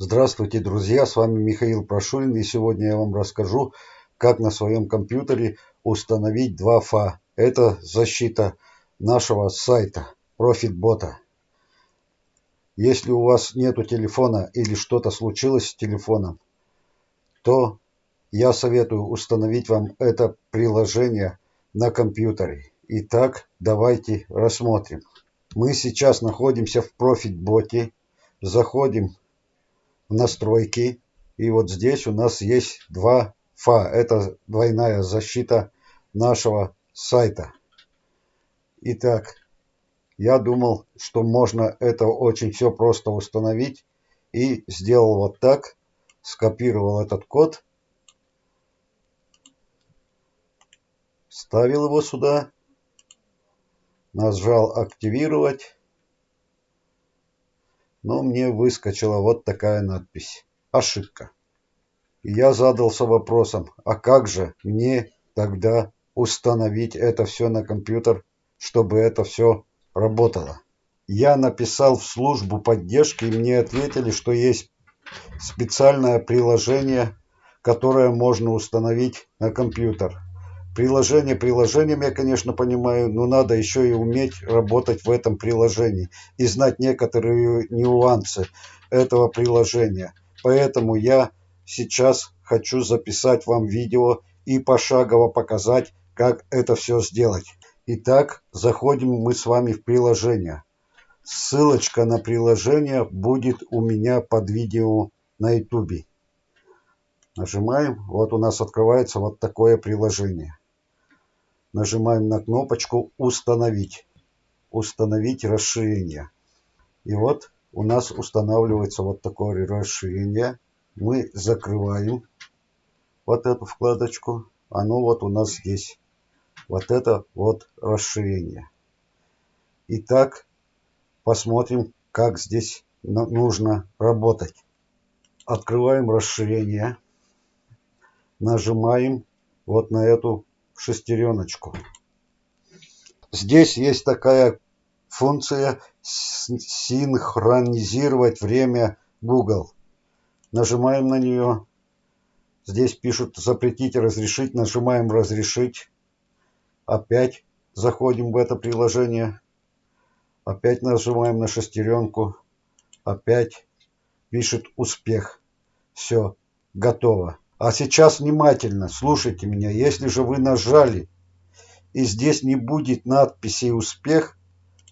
Здравствуйте, друзья! С вами Михаил Прошурин и сегодня я вам расскажу, как на своем компьютере установить два фа. Это защита нашего сайта ProfitBot. Если у вас нету телефона или что-то случилось с телефоном, то я советую установить вам это приложение на компьютере. Итак, давайте рассмотрим. Мы сейчас находимся в ProfitBot. Заходим в настройки. И вот здесь у нас есть два фа. Это двойная защита нашего сайта. Итак, я думал, что можно это очень все просто установить. И сделал вот так. Скопировал этот код. Ставил его сюда. Нажал активировать но мне выскочила вот такая надпись. Ошибка. я задался вопросом, а как же мне тогда установить это все на компьютер, чтобы это все работало? Я написал в службу поддержки, и мне ответили, что есть специальное приложение, которое можно установить на компьютер. Приложение приложением я, конечно, понимаю, но надо еще и уметь работать в этом приложении и знать некоторые нюансы этого приложения. Поэтому я сейчас хочу записать вам видео и пошагово показать, как это все сделать. Итак, заходим мы с вами в приложение. Ссылочка на приложение будет у меня под видео на YouTube. Нажимаем, вот у нас открывается вот такое приложение нажимаем на кнопочку «Установить». «Установить расширение». И вот у нас устанавливается вот такое расширение. Мы закрываем вот эту вкладочку. Оно вот у нас здесь. Вот это вот расширение. Итак, посмотрим, как здесь нужно работать. Открываем расширение. Нажимаем вот на эту шестереночку. Здесь есть такая функция синхронизировать время Google. Нажимаем на нее. Здесь пишут запретить, разрешить. Нажимаем разрешить. Опять заходим в это приложение. Опять нажимаем на шестеренку. Опять пишет успех. Все, готово. А сейчас внимательно слушайте меня. Если же вы нажали и здесь не будет надписи «Успех»,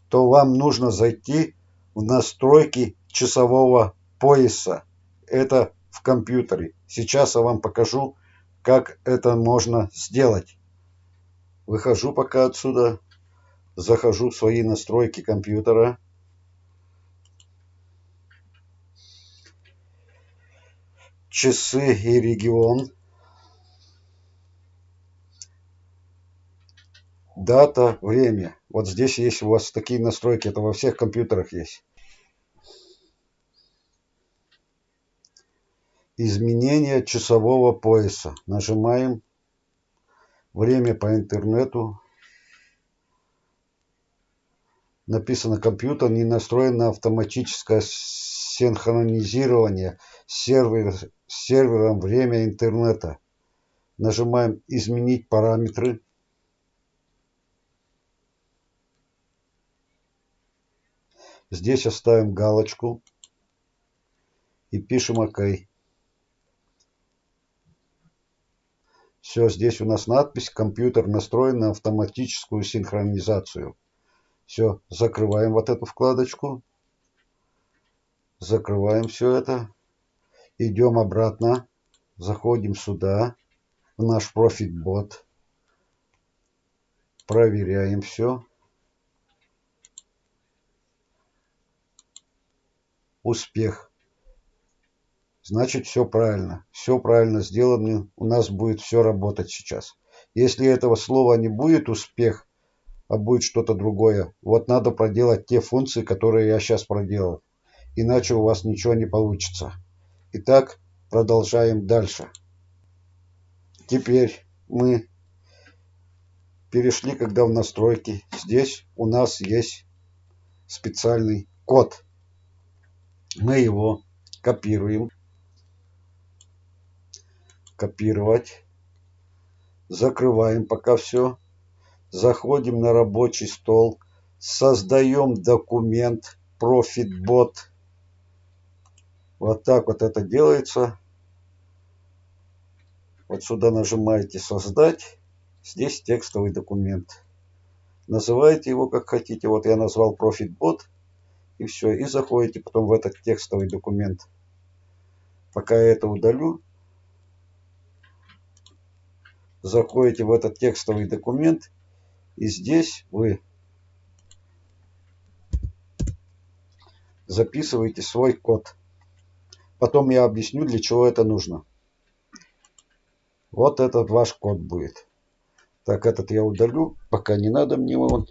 то вам нужно зайти в настройки часового пояса. Это в компьютере. Сейчас я вам покажу, как это можно сделать. Выхожу пока отсюда, захожу в свои настройки компьютера. Часы и регион, дата, время. Вот здесь есть у вас такие настройки, это во всех компьютерах есть. Изменение часового пояса. Нажимаем. Время по интернету. Написано компьютер не настроен на автоматическое синхронизирование сервер, сервером время интернета. Нажимаем «Изменить параметры». Здесь оставим галочку и пишем ОК. Все, здесь у нас надпись «Компьютер настроен на автоматическую синхронизацию». Все, закрываем вот эту вкладочку. Закрываем все это. Идем обратно. Заходим сюда, в наш профит-бот. Проверяем все. Успех. Значит, все правильно. Все правильно сделано. У нас будет все работать сейчас. Если этого слова не будет успех, а будет что-то другое, вот надо проделать те функции, которые я сейчас проделал иначе у вас ничего не получится. Итак, продолжаем дальше. Теперь мы перешли, когда в настройки. Здесь у нас есть специальный код. Мы его копируем. Копировать. Закрываем пока все. Заходим на рабочий стол. Создаем документ ProfitBot. Вот так вот это делается. Вот сюда нажимаете «Создать». Здесь текстовый документ. Называете его как хотите. Вот я назвал ProfitBot. И все. И заходите потом в этот текстовый документ. Пока я это удалю, заходите в этот текстовый документ. И здесь вы записываете свой код. Потом я объясню, для чего это нужно. Вот этот ваш код будет. Так, этот я удалю, пока не надо мне он.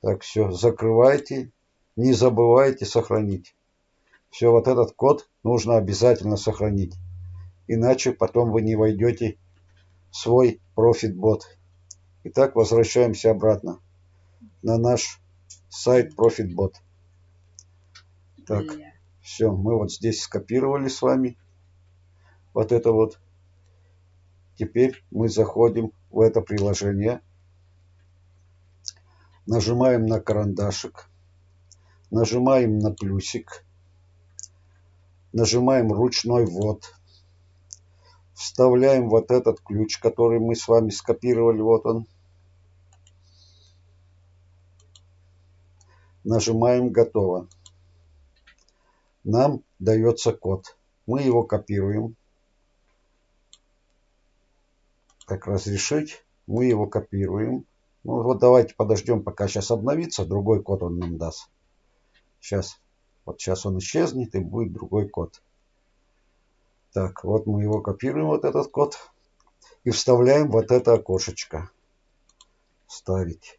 Так, все, закрывайте. Не забывайте сохранить. Все, вот этот код нужно обязательно сохранить. Иначе потом вы не войдете в свой ProfitBot. Итак, возвращаемся обратно на наш сайт ProfitBot. Так, все, мы вот здесь скопировали с вами вот это вот. Теперь мы заходим в это приложение. Нажимаем на карандашик. Нажимаем на плюсик. Нажимаем ручной ввод. Вставляем вот этот ключ, который мы с вами скопировали. Вот он. Нажимаем «Готово». Нам дается код. Мы его копируем как разрешить. Мы его копируем. Ну вот давайте подождем, пока сейчас обновится. Другой код он нам даст. Сейчас. Вот сейчас он исчезнет и будет другой код. Так, вот мы его копируем, вот этот код. И вставляем вот это окошечко. Ставить.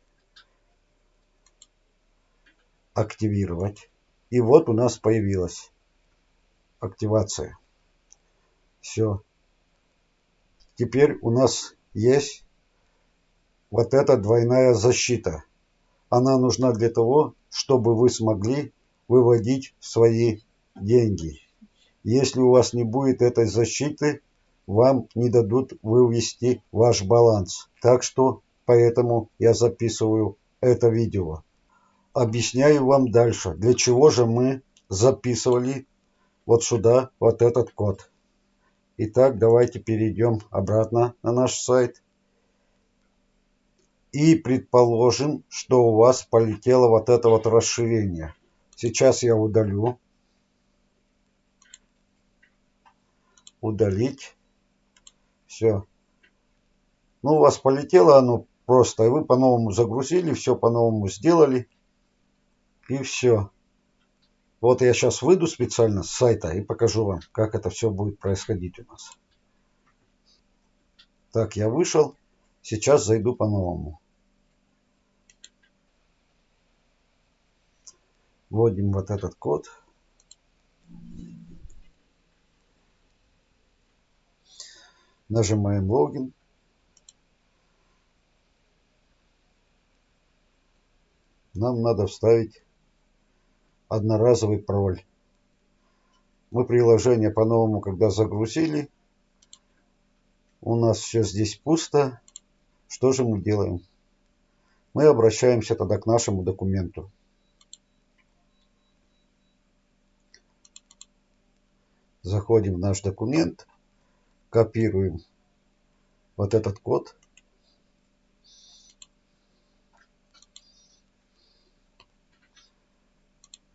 Активировать. И вот у нас появилась активация. Все. Теперь у нас есть вот эта двойная защита. Она нужна для того, чтобы вы смогли выводить свои деньги. Если у вас не будет этой защиты, вам не дадут вывести ваш баланс. Так что поэтому я записываю это видео. Объясняю вам дальше, для чего же мы записывали вот сюда вот этот код. Итак, давайте перейдем обратно на наш сайт. И предположим, что у вас полетело вот это вот расширение. Сейчас я удалю. Удалить. Все. Ну, у вас полетело оно просто, и вы по-новому загрузили, все по-новому сделали. И все. Вот я сейчас выйду специально с сайта и покажу вам, как это все будет происходить у нас. Так, я вышел. Сейчас зайду по-новому. Вводим вот этот код. Нажимаем логин. Нам надо вставить одноразовый пароль. Мы приложение по-новому, когда загрузили, у нас все здесь пусто. Что же мы делаем? Мы обращаемся тогда к нашему документу. Заходим в наш документ, копируем вот этот код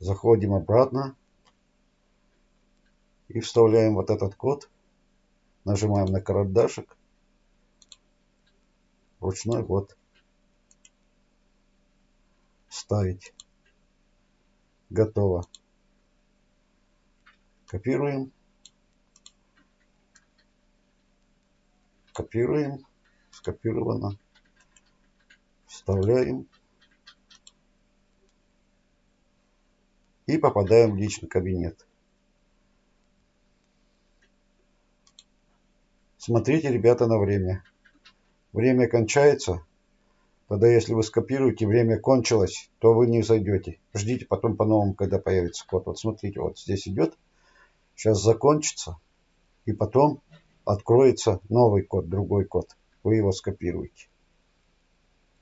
Заходим обратно и вставляем вот этот код. Нажимаем на карандашик. Ручной вот. Ставить. Готово. Копируем. Копируем. Скопировано. Вставляем. И попадаем в личный кабинет. Смотрите, ребята, на время. Время кончается. Тогда, если вы скопируете, время кончилось, то вы не зайдете. Ждите потом по-новому, когда появится код. Вот смотрите, вот здесь идет Сейчас закончится, и потом откроется новый код, другой код. Вы его скопируете.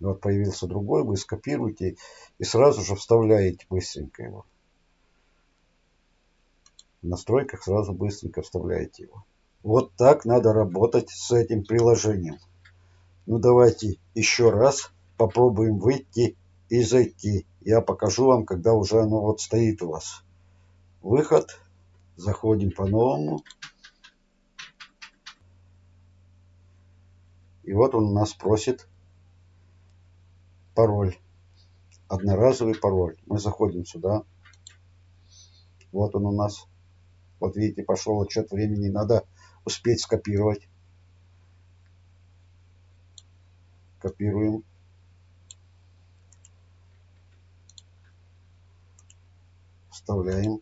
Вот появился другой, вы скопируете и сразу же вставляете быстренько его. Настройках сразу быстренько вставляете его. Вот так надо работать с этим приложением. Ну давайте еще раз попробуем выйти и зайти. Я покажу вам, когда уже оно вот стоит у вас. Выход. Заходим по-новому. И вот он у нас просит пароль. Одноразовый пароль. Мы заходим сюда. Вот он у нас. Вот видите, пошел отчет времени. Надо успеть скопировать. Копируем. Вставляем.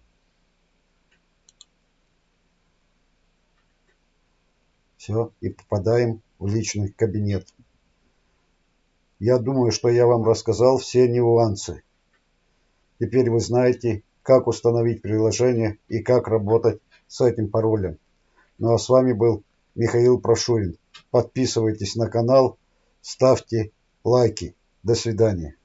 Все, и попадаем в личный кабинет. Я думаю, что я вам рассказал все нюансы. Теперь вы знаете, как установить приложение и как работать с этим паролем. Ну а с вами был Михаил Прошурин. Подписывайтесь на канал, ставьте лайки. До свидания.